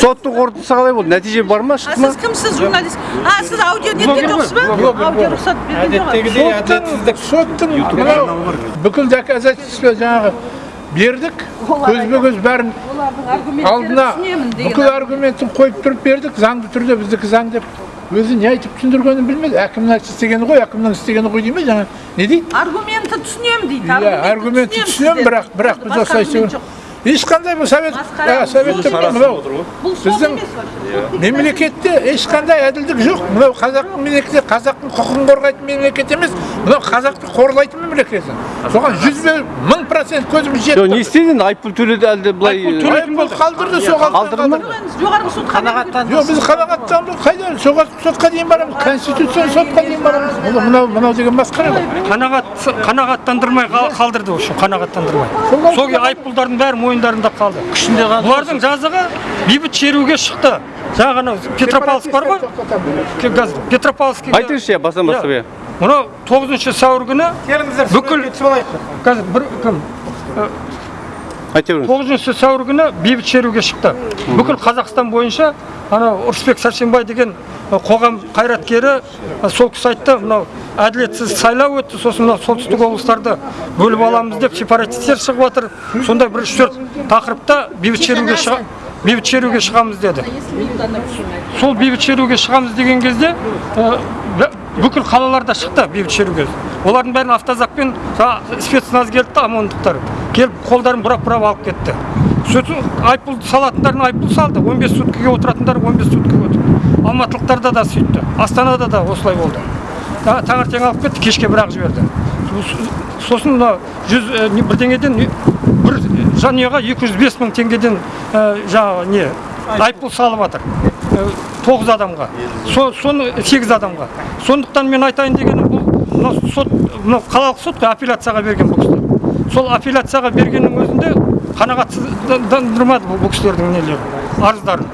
соттың қорытындысы қалай болды. нәтиже бар ма? А шықты ма? сіз кімсіз журналист? А сіз аудио неткен жоқсыз ба? аудио рұқсат әдеттегідей әділетсіздік соттың мынау бүкіл доказательство жаңағы бердік. Көзбе көз бәрін алдына бүкіл аргументін қойып тұрып бердік. Заңды түрде біздікі заң деп өзі не айтып түсіндіргенін білмеді. Әкімнің істегені ғой әкімнің істегені ғой дей ма жаңа не дейді? Аргументті түсінемін дейді. Иә аргументті түсінемін бірақ бірақ біз осылай ешқандай бұл совет ә, советтік мынау бұл сот біздің вообще мемлекетте ешқандай әділдік жоқ. Мынау қазақтың мемлекеті қазақтың құқығын қорғайтын мемлекет емес. Мынау қазақты қорлайтын мемлекет соған жүз мың процент көзіміз жоқ не жетті істеді енді айыппұл төледі әлде былай айыппұл қалдырды соған қалдырды ма? жоғарғы сотқа қанағаттан жоқ біз қанағаттандыру қайда? Жоғарғы сотқа дейін барамыз конституциялық сотқа дейін барамыз. Бұл мынау мынау деген масқара ғой. Қанағат қанағаттандырмай қал- қалдырды в общем қанағаттандырмай. Сол айыппұлдардың бәрі мойындарында қалды. Күшінде қалды. Бұлардың жазығы бейбіт шеруге шықты. Жаңағы анау петропавловск бар ғой. Ке- қазір петропавловскіге айтыңызшы иә бастан бастап иә мынау тоғызыншы сәуір күні бүкіл қазір бір кім? Тоғызыншы сәуір күні бейбіт шеруге шықты. Бүкіл қазақстан бойынша анау ырысбек сәрсенбай деген қоғам қайраткері сол кісі айтты мынау әділетсіз сайлау өтті сосын мынау солтүстік облыстарды бөліп аламыз деп сепаратистер шығып жатыр сондай бір үш төрт тақырыпта бейбіт шеруге шыға бейбіт шеруге шығамыз деді. Сол бейбіт шеруге шығамыз деген кезде бүкіл қалаларда шықты бейбіт шеруге. Олардың бәрін автозакпен спецназ келді да омондықтар. Келіп қолдарын бұрап бұрап алып кетті. Сөйтіп айыппұл салатындарын айыппұл салды. 15 суткіге отыратындар 15 суткіге отыр алматылықтарда да сөйтті. Астанада да осылай болды. Та- таңертең алып кетті кешке бір ақ жіберді. Сосын мына жүз не- бірдеңеден бір жанұяға 205 мың теңгеден ә, жаңағы не айыппұл салып жатыр Ә, тоғыз адамға. Со- соны сегіз адамға. Сондықтан мен айтайын дегенім бұл мынау сот мынау қалалық сот қой апелляцияға берген бұл кісілер. Сол апелляцияға бергеннің өзінде қанағатсыздандырмады бұл кісілердің нелері арыздарын.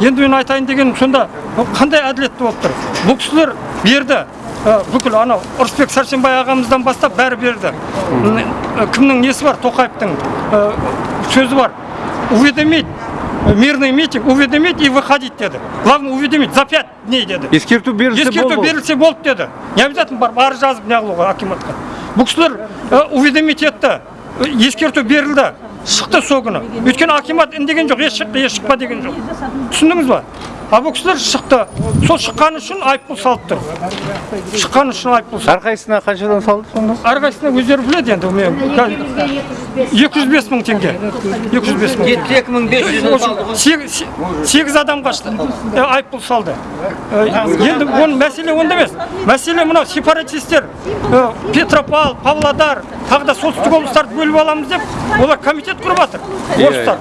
Енді мен айтайын дегенім сонда бұл қандай әділетті болып тұр? Бұл кісілер берді бүкіл анау ырысбек сәрсенбай ағамыздан бастап бәрі берді. Кімнің несі бар? Тоқаевтың сөзі бар. Уведомить мирный митинг уведомить и выходить деді. Главное уведомить за пять дней деді. Ескерту берілсе ескерту берілсе болды деді. Не обязательно барып арыз жазып неғылуға акиматқа бұл кісілер уведомить етті. Ескерту берілді. Шықты сол күні. Өйткені акимат үндеген жоқ еш шықты еш шықпа деген жоқ. Түсіндіңіз ба? А бұл кісілер шықты. Сол шыққаны үшін айыппұл салып тұр шыққаны үшін айыппұл салды әрқайсысына қаншадан салды сонда? Әрқайсысына өздері біледі енді мен екі жүз бес мың теңге. Екі жүз бес мың. Жетпіс екі мың бес жүз салды. ғой сегіз адамға айыппұл салды. Енді оның мәселе онда емес. Мәселе мынау сепаратистер петропавл павлодар тағы да солтүстік облыстарды бөліп аламыз деп олар комитет құрып жатыр орыстар.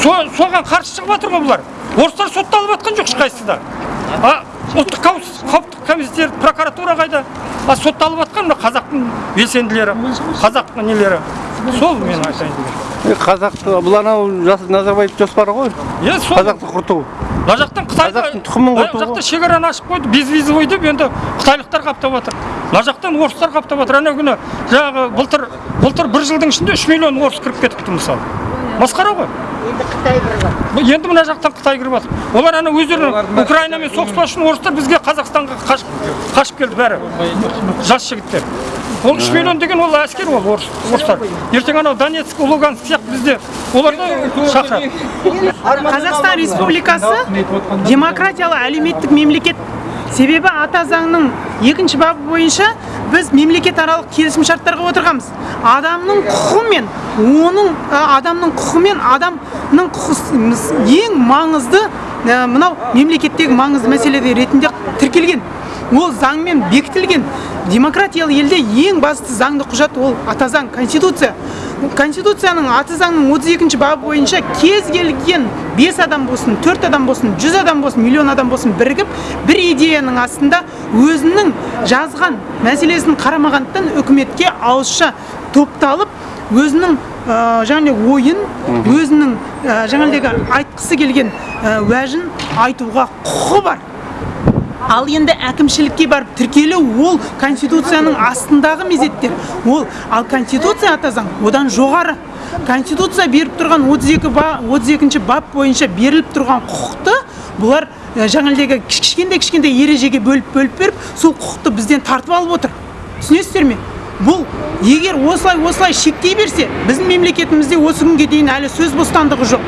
Со- соған қарсы шығып жатыр ғой бұлар? Орыстар сотталып жатқан жоқ ешқайсысы да а ұлттық қауіпсіз- қауіпсіздік комитеті прокуратура қайда? А сотталып жатқан мына қазақтың белсенділері қазақтың нелері? Сол мен айтайын дегенім. Е, қазақты бұл анау назарбаев жоспары ғой. Иә сол. Қазақты құрту. Мына жақтан қытайда Қазақтың тұқымын құрту. мына жақта шекараны ашып қойды безвизовый деп енді қытайлықтар қаптап жатыр мына жақтан орыстар қаптап жатыр анау күні жаңағы былтыр былтыр бір жылдың ішінде үш миллион орыс кіріп кетіпті мысалы масқара ғой. Бұл енді мына жақтан қытай кіріп жатыр олар ана өздері украинамен соғыспас үшін орыстар бізге қазақстанға қашып қашып келді бәрі. Жас жігіттер. Ол үш миллион деген ол әскер ол орыс орыстар. Ертең анау донецк луганск сияқты бізде оларды шақырады қазақстан республикасы демократиялы әлеуметтік мемлекет. Себебі ата заңның екінші бабы бойынша біз мемлекет аралық келісімшарттарға отырғанбыз. Адамның құқығы мен оның ә, адамның құқығы мен адамның құқы ең маңызды ә, мынау мемлекеттегі маңызды мәселе ретінде тіркелген. Ол заңмен бекітілген. Демократиялы елде ең басты заңды құжат ол ата заң конституция. Конституцияның аты заңның 32 бабы бойынша кез келген 5 адам болсын 4 адам болсын 100 адам болсын миллион адам болсын бірігіп бір идеяның астында өзінің жазған мәселесін қарамағандықтан үкіметке ауызша топталып өзінің ә, жаңағы ойын өзінің ә, жаңағыдегі айтқысы келген ә, уәжін айтуға құқы бар. Ал енді әкімшілікке барып тіркелу ол конституцияның астындағы мезеттер. Ол ал конституция ата заң одан жоғары. Конституция беріп тұрған 32 ба 32 бап бойынша беріліп тұрған құқықты бұлар ә, жаңағыдегі кіш- кішкентай кішкентай ережеге бөліп бөліп беріп сол құқықты бізден тартып алып отыр. Түсінесіздер ме? Бұл егер осылай осылай шектей берсе біздің мемлекетімізде осы күнге дейін әлі сөз бостандығы жоқ.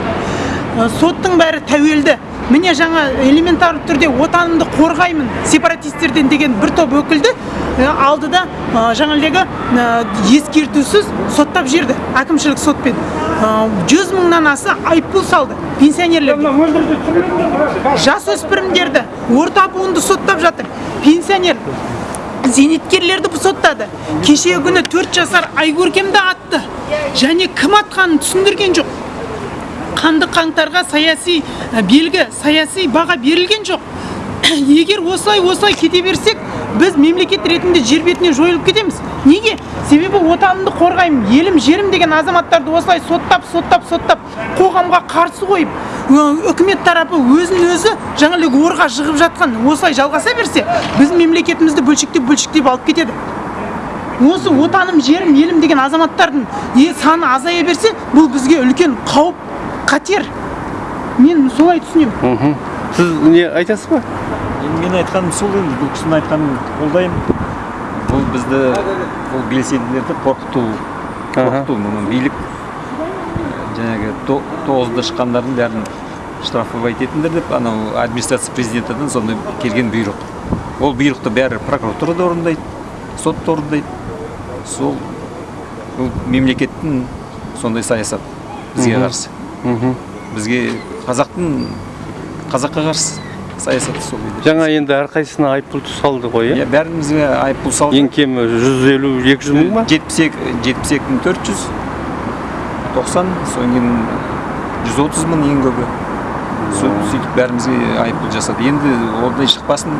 Ә, соттың бәрі тәуелді. Міне жаңа элементарлы түрде отанымды қорғаймын сепаратистерден деген бір топ өкілді ә, алды да ә, жаңағыдегі ескертусіз соттап жіберді әкімшілік сотпен. Жүз мыңнан аса айыппұл салды пенсионерлерге жасөспірімдерді орта буынды соттап жатыр. Пенсионер зейнеткерлерді соттады кешегі күні төрт жасар айкөркемді атты. Және кім атқанын түсіндірген жоқ. Қанды қаңтарға саяси ә, белгі саяси баға берілген жоқ. Егер осылай осылай кете берсек біз мемлекет ретінде жер бетінен жойылып кетеміз. Неге? Себебі отанымды қорғаймын елім жерім деген азаматтарды осылай соттап соттап соттап қоғамға қарсы қойып үкімет тарапы өзін өзі жаңағыдай орға жығып жатқан осылай жалғаса берсе біздің мемлекетімізді бөлшектеп бөлшектеп алып кетеді. Осы отаным жерім елім деген азаматтардың саны азая берсе бұл бізге үлкен қауіп қатер. Мен солай түсінемін. Сіз не айтасыз ба? Енді мен айтқаным сол енді бұл кісінің айтқанын қолдаймын. Бұл бізді бұл белсенділерді қорқыту қорқыту мұны билік жаңағы то- тоғызда шыққандардың бәрін штрафовать етіңдер деп анау администрация президентінен сондай келген бұйрық. Ол бұйрықты бәрі прокуратура да орындайды сот та орындайды. Сол бұл мемлекеттің сондай саясат бізге қарсы. Бізге қазақтың қазаққа қарсы саясаты сол жаңа енді әрқайсысына айыппұл салды ғой иә? Иә бәрімізге айыппұл салды. Ең кемі жүз елу екі жүз мың ба? жетпіс екі жетпіс екі мың төрт жүз. Тоқсан содан кейін жүз отыз мың ең көбі Сө- сөйтіп бәрімізге айыппұл жасады. Енді ондай шықпасын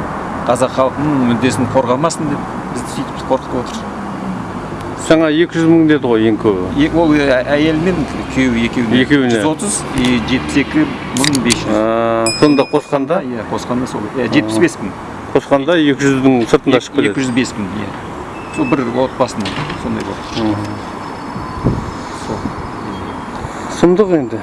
қазақ халқының мүддесін қорғамасын деп бізді сөйтіп қорқытып отыр жаңа екі жүз мың деді ғой ең көбі ол әйелі мен күйеуі екеуіне Екеуіне. жүз отыз и жетпіс екі мың бес жүз. Сонда қосқанда? Иә қосқанда сол. Жетпіс бес мың. Қосқанда екі жүздің сыртында шығып екі кетеді жүз бес мың иә. Сол бір отбасының сондай болды. 섬덕인데